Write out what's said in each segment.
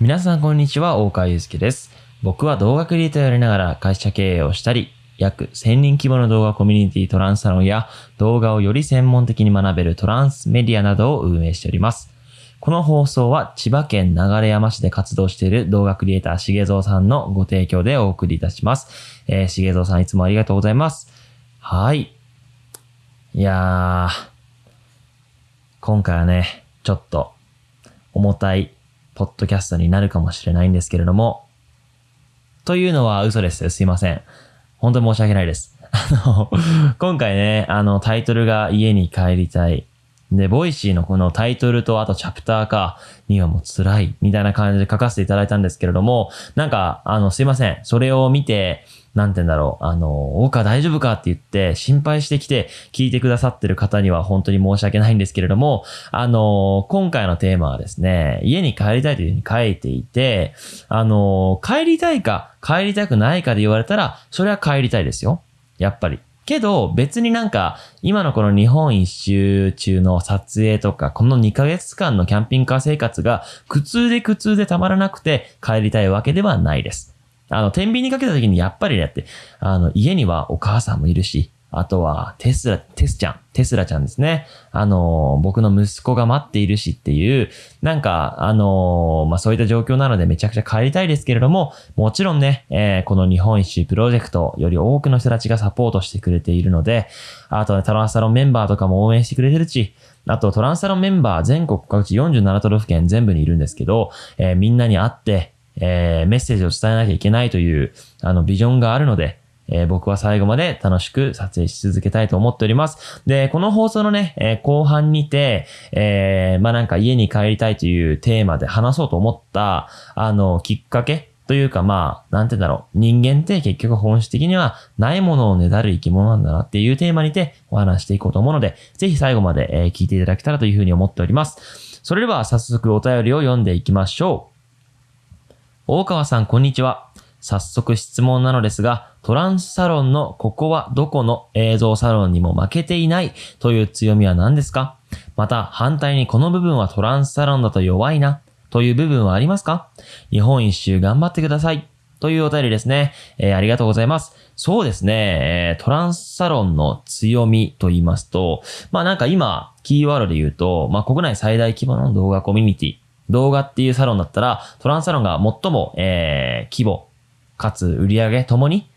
皆さんこんにちは、大川祐介です。僕は動画クリエイターをやりながら会社経営をしたり、約1000人規模の動画コミュニティトランスサロンや動画をより専門的に学べるトランスメディアなどを運営しております。この放送は千葉県流山市で活動している動画クリエイターしげぞうさんのご提供でお送りいたします。えー、しげぞうさんいつもありがとうございます。はい。いやー、今回はね、ちょっと重たいポッドキャストになるかもしれないんですけれども、というのは嘘です。すいません。本当に申し訳ないです。あの、今回ね、あの、タイトルが家に帰りたい。で、ボイシーのこのタイトルとあとチャプターかにはもう辛いみたいな感じで書かせていただいたんですけれども、なんか、あの、すいません。それを見て、なんて言うんだろう。あの、大川大丈夫かって言って心配してきて聞いてくださってる方には本当に申し訳ないんですけれども、あの、今回のテーマはですね、家に帰りたいというふうに書いていて、あの、帰りたいか帰りたくないかで言われたら、それは帰りたいですよ。やっぱり。けど、別になんか、今のこの日本一周中の撮影とか、この2ヶ月間のキャンピングカー生活が苦痛で苦痛でたまらなくて帰りたいわけではないです。あの、天秤にかけた時にやっぱりねって、あの、家にはお母さんもいるし、あとはテスラ、テスちゃん、テスラちゃんですね。あの、僕の息子が待っているしっていう、なんか、あの、まあ、そういった状況なのでめちゃくちゃ帰りたいですけれども、もちろんね、えーこの日本一周プロジェクトより多くの人たちがサポートしてくれているので、あと、ね、トランスサロンメンバーとかも応援してくれてるし、あとトランスサロンメンバー全国各地47都道府県全部にいるんですけど、えーみんなに会って、えーメッセージを伝えなきゃいけないという、あの、ビジョンがあるので、えー僕は最後まで楽しく撮影し続けたいと思っております。で、この放送のね、えー後半にて、えーまあなんか家に帰りたいというテーマで話そうと思った、あの、きっかけというかまあ、なんて言うんだろう。人間って結局本質的にはないものをねだる生き物なんだなっていうテーマにてお話していこうと思うので、ぜひ最後まで、え聞いていただけたらというふうに思っております。それでは早速お便りを読んでいきましょう。大川さん、こんにちは。早速質問なのですが、トランスサロンのここはどこの映像サロンにも負けていないという強みは何ですか？また反対にこの部分はトランスサロンだと弱いなという部分はありますか？日本一周頑張ってください。というお便りですね。えーありがとうございます。そうですね、えートランスサロンの強みと言いますと、まあなんか今、キーワードで言うと、まあ国内最大規模の動画コミュニティ、動画っていうサロンだったら、トランサロンが最も、えー規模、かつ売り上げともに、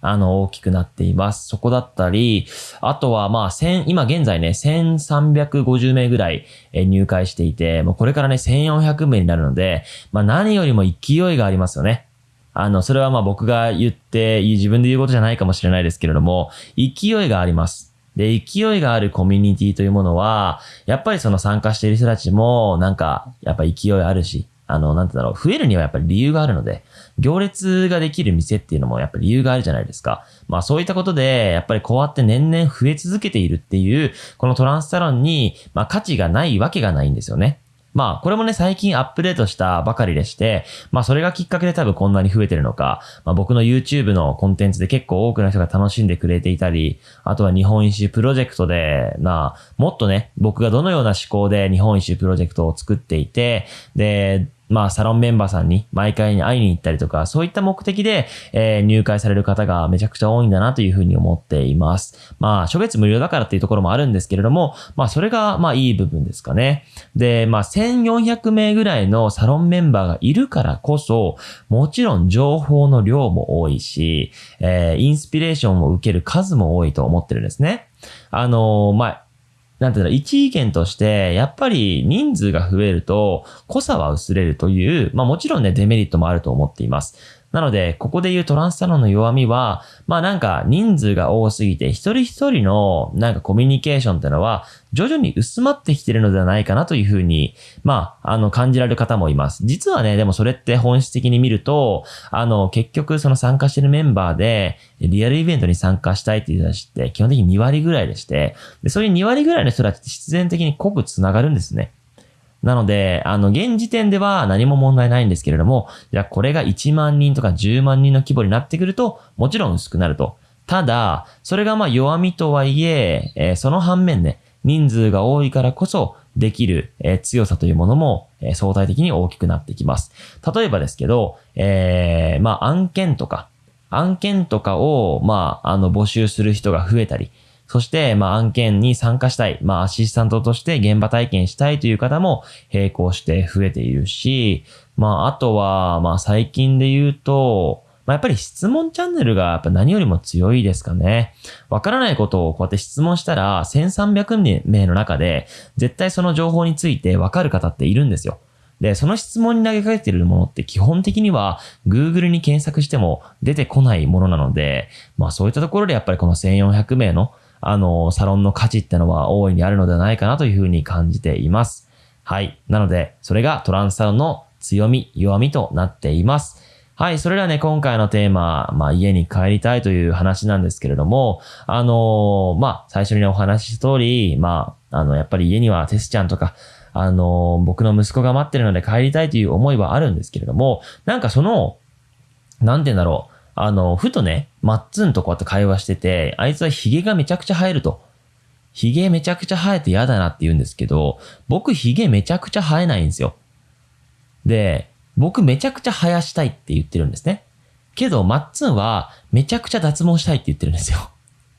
あの、大きくなっています。そこだったり、あとは、まあ、千、今現在ね、1350名ぐらい入会していて、もうこれからね、1400名になるので、まあ何よりも勢いがありますよね。あの、それはまあ僕が言って、自分で言うことじゃないかもしれないですけれども、勢いがあります。で、勢いがあるコミュニティというものは、やっぱりその参加している人たちも、なんか、やっぱ勢いあるし、あの、なんてだろう、増えるにはやっぱり理由があるので、行列ができる店っていうのもやっぱり理由があるじゃないですか。まあそういったことで、やっぱりこうやって年々増え続けているっていう、このトランスサロンに、まあ価値がないわけがないんですよね。まあ、これもね、最近アップデートしたばかりでして、まあ、それがきっかけで多分こんなに増えてるのか、まあ、僕の YouTube のコンテンツで結構多くの人が楽しんでくれていたり、あとは日本一周プロジェクトで、な、もっとね、僕がどのような思考で日本一周プロジェクトを作っていて、で、まあ、サロンメンバーさんに毎回に会いに行ったりとか、そういった目的で、えー入会される方がめちゃくちゃ多いんだなというふうに思っています。まあ、初月無料だからっていうところもあるんですけれども、まあ、それが、まあ、いい部分ですかね。で、まあ、1400名ぐらいのサロンメンバーがいるからこそ、もちろん情報の量も多いし、えーインスピレーションを受ける数も多いと思ってるんですね。あのーまあ、なんていうの、一意見として、やっぱり人数が増えると、濃さは薄れるという、まあもちろんね、デメリットもあると思っています。なので、ここで言うトランスサロンの弱みは、まあなんか人数が多すぎて、一人一人のなんかコミュニケーションってのは、徐々に薄まってきてるのではないかなというふうに、まあ、あの、感じられる方もいます。実はね、でもそれって本質的に見ると、あの、結局その参加してるメンバーで、リアルイベントに参加したいっていう人たちって基本的に2割ぐらいでして、で、そういう2割ぐらいの人たちって必然的に濃く繋がるんですね。なので、あの、現時点では何も問題ないんですけれども、じゃあこれが1万人とか10万人の規模になってくると、もちろん薄くなると。ただ、それがまあ弱みとはいえ、えーその反面ね、人数が多いからこそできる、えー強さというものもえー、相対的に大きくなってきます。例えばですけど、えー、まあ案件とか、案件とかを、まあ、あの、募集する人が増えたり、そして、まあ、案件に参加したい、まあ、アシスタントとして現場体験したいという方も並行して増えているし、まあ、あとは、まあ、最近で言うと、まあ、やっぱり質問チャンネルがやっぱ何よりも強いですかね。わからないことをこうやって質問したら、1300名の中で、絶対その情報についてわかる方っているんですよ。で、その質問に投げかけているものって基本的には Google に検索しても出てこないものなので、まあそういったところでやっぱりこの1400名のあの、サロンの価値ってのは大いにあるのではないかなというふうに感じています。はい。なので、それがトランスサロンの強み、弱みとなっています。はい。それではね、今回のテーマ、まあ、家に帰りたいという話なんですけれども、あのー、まあ、最初に、お話しした通り、まあ、あの、やっぱり家にはテスちゃんとか、あの、僕の息子が待ってるので帰りたいという思いはあるんですけれども、なんかその、なんて言うんだろう。あの、ふとね、マッツンとこうやって会話してて、あいつはヒゲがめちゃくちゃ生えると。ヒゲめちゃくちゃ生えて嫌だなって言うんですけど、僕ヒゲめちゃくちゃ生えないんですよ。で、僕めちゃくちゃ生やしたいって言ってるんですね。けど、マッツンはめちゃくちゃ脱毛したいって言ってるんですよ。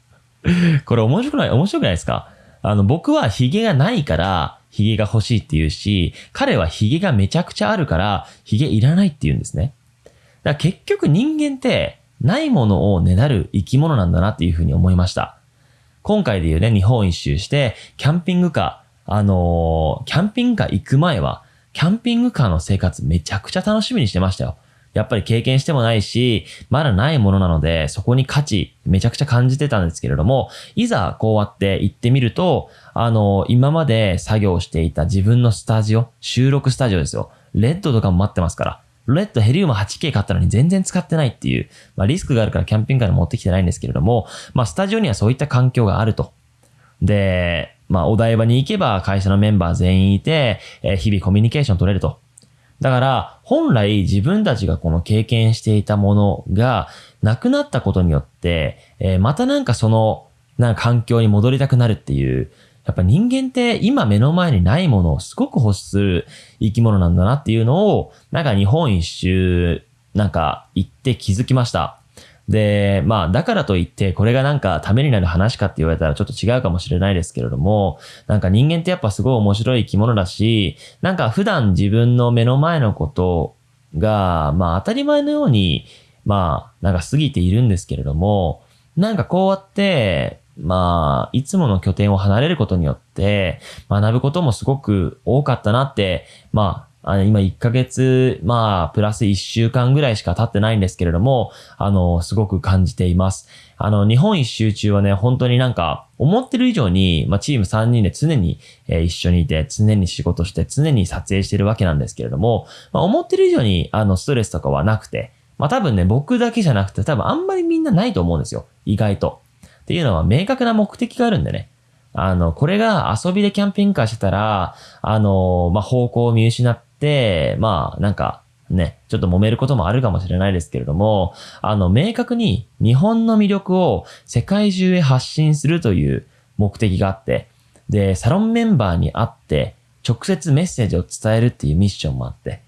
これ面白くない面白くないですか？あの、僕はヒゲがないから、ヒゲが欲しいって言うし、彼はヒゲがめちゃくちゃあるから、ヒゲいらないって言うんですね。だから結局人間って、ないものをねだる生き物なんだなっていうふうに思いました。今回で言うね、日本一周して、キャンピングカー、あのー、キャンピングカー行く前は、キャンピングカーの生活めちゃくちゃ楽しみにしてましたよ。やっぱり経験してもないし、まだないものなので、そこに価値、めちゃくちゃ感じてたんですけれども、いざこうやって行ってみると、あの、今まで作業していた自分のスタジオ、収録スタジオですよ。レッドとかも待ってますから。レッドヘリウム 8K 買ったのに全然使ってないっていう、まあリスクがあるからキャンピングカーに持ってきてないんですけれども、まあスタジオにはそういった環境があると。で、まあお台場に行けば会社のメンバー全員いて、えー、日々コミュニケーション取れると。だから、本来自分たちがこの経験していたものがなくなったことによって、えー、またなんかその、なんか環境に戻りたくなるっていう、やっぱ人間って今目の前にないものをすごく欲する生き物なんだなっていうのを、なんか日本一周、なんか行って気づきました。で、まあ、だからといって、これがなんかためになる話かって言われたらちょっと違うかもしれないですけれども、なんか人間ってやっぱすごい面白い生き物だし、なんか普段自分の目の前のことが、まあ当たり前のように、まあ、なんか過ぎているんですけれども、なんかこうやって、まあ、いつもの拠点を離れることによって、学ぶこともすごく多かったなって、まあ、あの今1ヶ月、まあ、プラス1週間ぐらいしか経ってないんですけれども、あの、すごく感じています。あの、日本一周中はね、本当になんか、思ってる以上に、まあ、チーム3人で常に、えー、一緒にいて、常に仕事して、常に撮影してるわけなんですけれども、まあ、思ってる以上に、あの、ストレスとかはなくて、まあ、多分ね、僕だけじゃなくて、多分あんまりみんなないと思うんですよ。意外と。っていうのは明確な目的があるんでね。あの、これが遊びでキャンピングカーしてたら、あの、まあ、方向を見失って、まあ、なんか、ね、ちょっと揉めることもあるかもしれないですけれども、あの、明確に日本の魅力を世界中へ発信するという目的があって、で、サロンメンバーに会って、直接メッセージを伝えるっていうミッションもあって、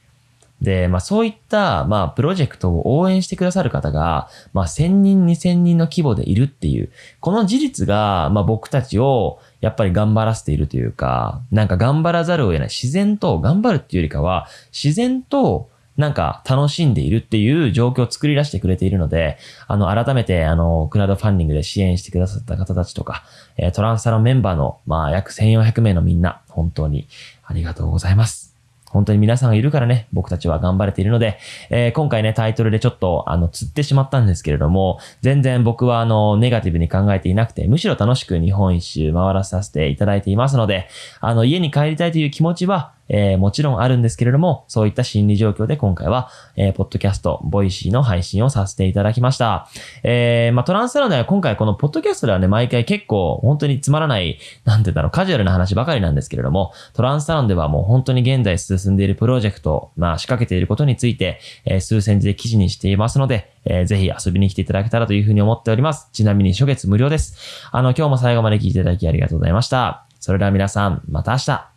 で、まあそういった、まあプロジェクトを応援してくださる方が、まあ1000人、2000人の規模でいるっていう、この事実が、まあ僕たちをやっぱり頑張らせているというか、なんか頑張らざるを得ない。自然と頑張るっていうよりかは、自然となんか楽しんでいるっていう状況を作り出してくれているので、あの、改めて、あの、クラウドファンディングで支援してくださった方たちとか、えトランスサロンメンバーの、まあ、約1400名のみんな、本当にありがとうございます。本当に皆さんがいるからね、僕たちは頑張れているので、えー、今回ね、タイトルでちょっと、あの、釣ってしまったんですけれども、全然僕はあの、ネガティブに考えていなくて、むしろ楽しく日本一周回らさせていただいていますので、あの、家に帰りたいという気持ちは、えー、もちろんあるんですけれども、そういった心理状況で今回は、えー、ポッドキャスト、ボイシーの配信をさせていただきました。えー、まあ、トランスサロンでは今回このポッドキャストではね、毎回結構本当につまらない、なんて言うんだろう、カジュアルな話ばかりなんですけれども、トランスサロンではもう本当に現在進んでいるプロジェクト、まあ、仕掛けていることについて、えー、数センチで記事にしていますので、えー、ぜひ遊びに来ていただけたらというふうに思っております。ちなみに初月無料です。あの、今日も最後まで聞いていただきありがとうございました。それでは皆さん、また明日。